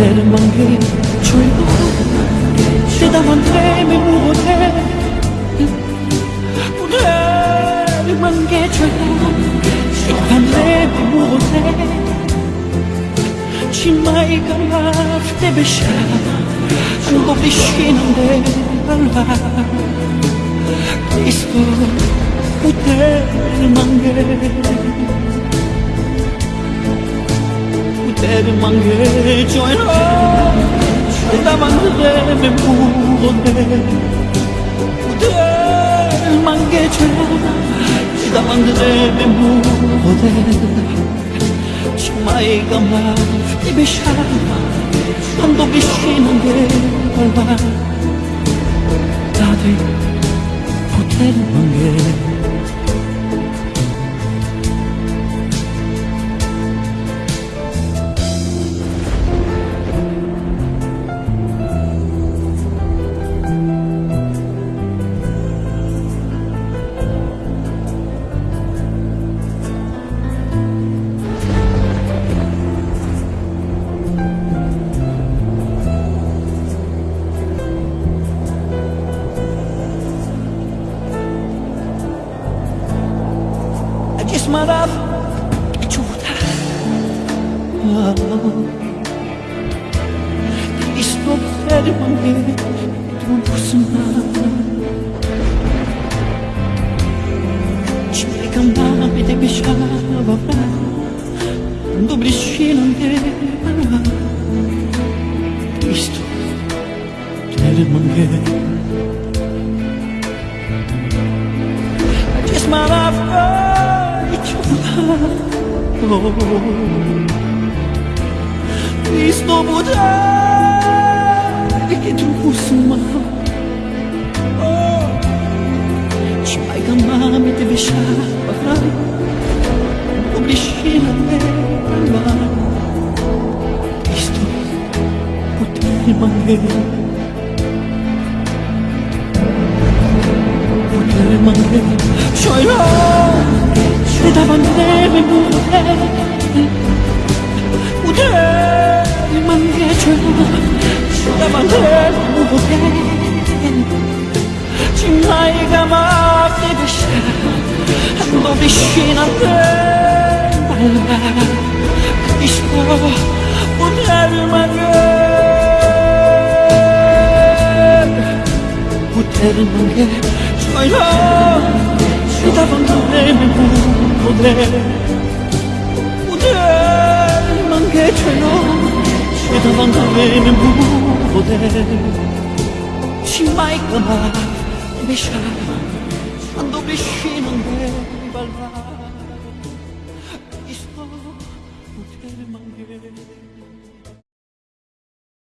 Did a monkey tremble? Did a monkey me move away? Did a monkey tremble? Did a monkey me move away? Cimai galaf te besha, ando vishinande alva. Cristo, poter monkey. 때로만 해줘요 나만 내면 무언데 무대만 해줘요 나만 내면 부언데 정말이가 말 입에 샤라 한독이 쉬는 게 얼마 다들 호텔만 해 basmadan hiç unutamam Please don't let me do Ci ricamava e ti baciava Quando briscino andava Cristo, te manguei I just my life Lord. Please don't put it to Kusuma. Чмай гамами ты веша, пахрай, Погрешила ты права. Исто, пути мане, Пути мане, Чойрай! 대답안돼 못해 못해만 해줘 대답안돼 못해 지금 나이가 막대듯이 한 번씩 난데 말라 그게 싫어 못해만 해 못해만 해 조용 suis d'abandonner mais vous voudrez voudrez manquer tu non je suis d'abandonner mais vous voudrez ci mai clamar e besciare quando besci non devi ballare sto poter mangiare